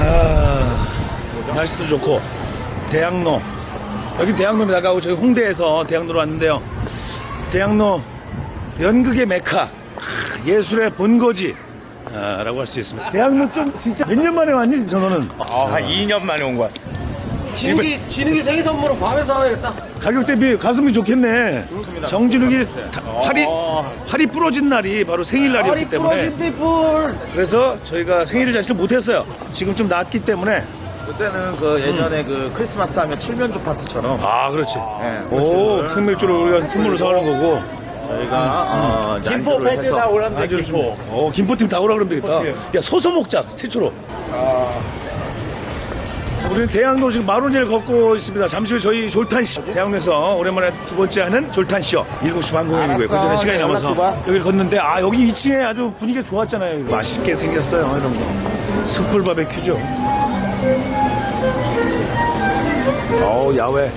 아, 날씨도 좋고 대학로 여기 대학로입니다. 아까 저희 홍대에서 대학로로 왔는데요. 대학로 연극의 메카 아, 예술의 본거지 아, 라고 할 수 있습니다. 대학로 좀 진짜 몇 년 만에 왔니 전호는? 아, 한 2년 만에 온 것 같습니다. 진욱이, 진욱이 생일 선물은 괌에서 하겠다. 가격 대비 가성비 좋겠네. 정진욱이 다- 팔이 팔이 부러진 날이 바로 생일날이었기 때문에 피플. 그래서 저희가 생일을 사실 못했어요. 지금 좀 낫기 때문에 그때는 그 예전에 그 크리스마스 하면 칠면조 파티처럼 아 그렇지. 네, 오 생맥주를 우리가 선물로 사가는 거고 저희가 어, 이제 김포 안주를 해서 다 오란데, 김포. 어 김포팀 다 오라 그러면 되겠다. 야 서서 먹자 최초로. 우리는 대학로 지금 마로니를 걷고 있습니다. 잠시 후 저희 졸탄쇼. 대학로에서 오랜만에 두 번째 하는 졸탄쇼. 7시 반 공연이고요. 그 전에 시간이 남아서 여기를 걷는데, 아, 여기 2층에 아주 분위기가 좋았잖아요. 맛있게 생겼어요. 이런 거. 숯불 바베큐죠. 어우, 야외.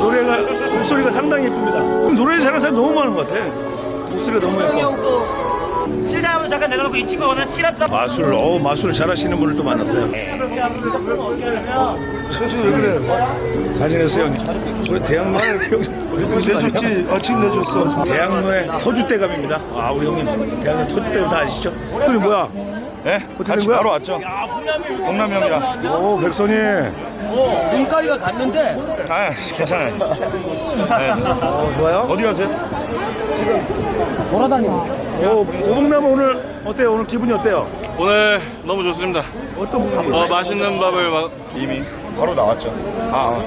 노래가, 목소리가 상당히 예쁩니다. 노래 잘하는 사람 너무 많은 것 같아. 목소리가 너무 예뻐. 실장하면 잠깐 내려놓고 이 친구가 오늘 칠합사 마술, 어 마술을 잘하시는 분을 또 만났어요. 최주 왜 그래? 잘 지냈어요, 형님? 우리 대학로에 내줬지. 아침 내줬어. 대학로의 터줏대감입니다. 아, 우리 형님. 대학로 터줏대감 다 아시죠? 형님 뭐야? 네? 어떻게 같이 된 거야? 바로 왔죠. 동남이 형이랑. 오, 백선이. 눈가리가 갔는데, 아, 괜찮아요. 네. 어, 좋아요? 어디 가세요? 오, 오봉남 오늘 어때요? 오늘 기분이 어때요? 오늘 너무 좋습니다. 어떤 부분이? 어, 맛있는 밥을 막 이미 바로 나왔죠. 아,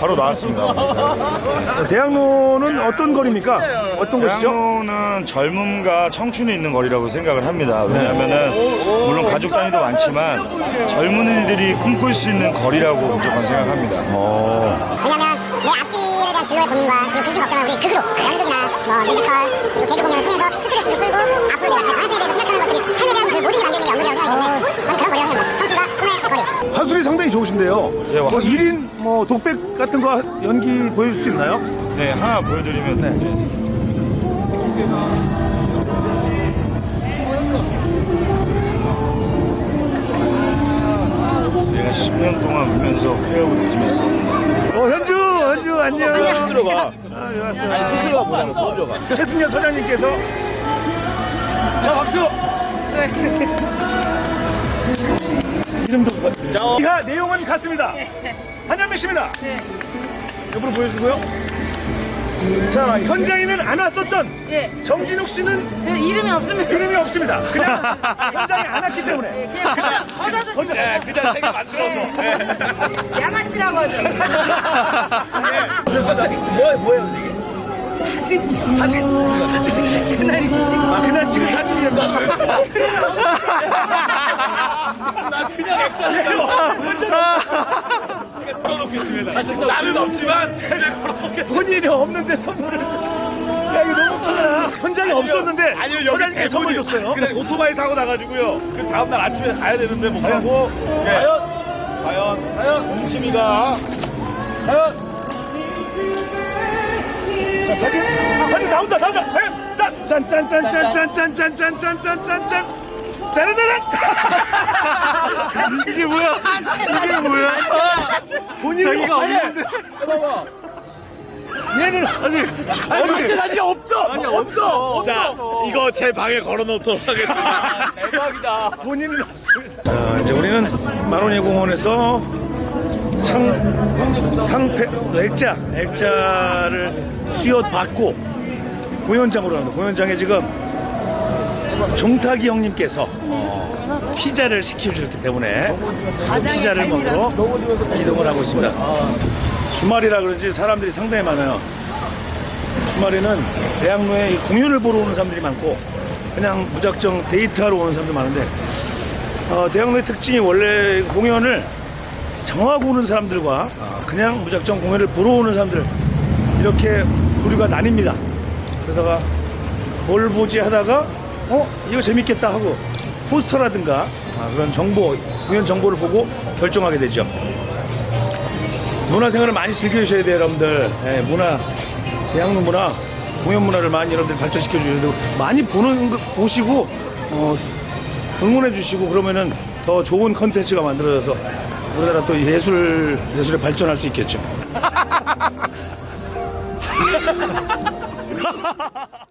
바로 나왔습니다. 어, 대학로는 어떤 거리입니까? 어떤 곳이죠? 대학로는 젊음과 청춘이 있는 거리라고 생각을 합니다. 왜냐하면은 물론 가족 단위도 많지만 젊은이들이 꿈꿀 수 있는 거리라고 무조건 생각합니다. 왜냐면 내 앞길에 대한 진로의 고민과 그리고 근심 걱정을 우리 극으로 연극이나 뭐 뮤지컬 그리고 개그 공연을 통해서 스트레스를 풀고 앞으로 내가 내 방식에 대해서 생각하는 것들이 삶에 대한 그 모든 게 담겨있는 게 연극이라고 생각하기 때문에 저는 그런 거리라고 생각합니다. 청춘과 꿈의 거리. 화술이 상당히 좋으신데요. 예, 뭐 화술이- 1인 뭐 독백 같은 거 연기 보여줄 수 있나요? 네, 하나 보여드리면 네. 내가 10년 동안 울면서 후회하고 다짐했어. 어, 현주, 안녕. 스스로가 아, 예, 왔어요. 아니 스스로가 뭐냐면 스스로가 최승현 서장님께서 자, 박수! 이름도 이하 내용은 같습니다. 한현미 씨입니다. 옆으로 보여주고요. 자, 현장에는 안 왔었던 예. 정진욱 씨는 그래서 이름이 없으면 이름이 없습니다. 그냥 현장에 안 왔기 때문에. 그냥 거저 거저 드시고 거저. 그냥 세개 만들어서. 양아치라고 하죠. 뭐, 뭐예요, 이게? 사진이요. 사진. 사진. 그날이 아, 그날 찍은 사진이었나? 나 그냥 액자를 걸어놓겠습니다. 나는 없지만 집에 걸어놓겠습니다. 본인이 없는데 선물을. 야, 이거 너무 웃기다. 현장에 없었는데. 아니요 여기 선물 줬어요. 그냥 오토바이 사고 나가지고요. 그 다음 날 아침에 가야 되는데 못 가고. 과연 과연 과연 공심이가 자, 사진. 사진 나온다, 나온다. 과연. 짠, 짠, 짠, 짠, 짠, 짠, 짠, 짠, 짠, 짠, 짠, 짠, 짠. 짜라짜란! 이게 뭐야? 이게 뭐야? 본인이 자기가 없는데. 얘는 아니 아니 사진이 없어. 아니 없어. 자 이거 제 방에 걸어놓도록 하겠습니다. 본인은 없습니다. 자, 이제 우리는 마로니 공원에서 상, 상패, 액자, 액자를 수여 받고 공연장으로 갑니다. 공연장에 지금 종탁이 형님께서 어, 피자를 시켜주셨기 때문에 피자를 먹으러 이동을 하고 있습니다. 주말이라 그런지 사람들이 상당히 많아요. 주말에는 대학로에 이 공연을 보러 오는 사람들이 많고 그냥 무작정 데이트하러 오는 사람도 많은데 어, 대학로의 특징이 원래 공연을 정하고 오는 사람들과 어, 그냥 무작정 공연을 보러 오는 사람들 이렇게 부류가 나뉩니다. 그래서 뭘 보지 하다가 어 이거 재밌겠다 하고 포스터라든가 아, 그런 정보 공연 정보를 보고 결정하게 되죠. 문화생활을 많이 즐겨주셔야 돼요, 여러분들. 예, 문화, 대학로 문화 공연 문화를 많이 여러분들 발전시켜 주셔야 되고 많이 보는 거 보시고 어, 응원해 주시고 그러면은 더 좋은 컨텐츠가 만들어져서 우리나라 또 예술 예술에 발전할 수 있겠죠.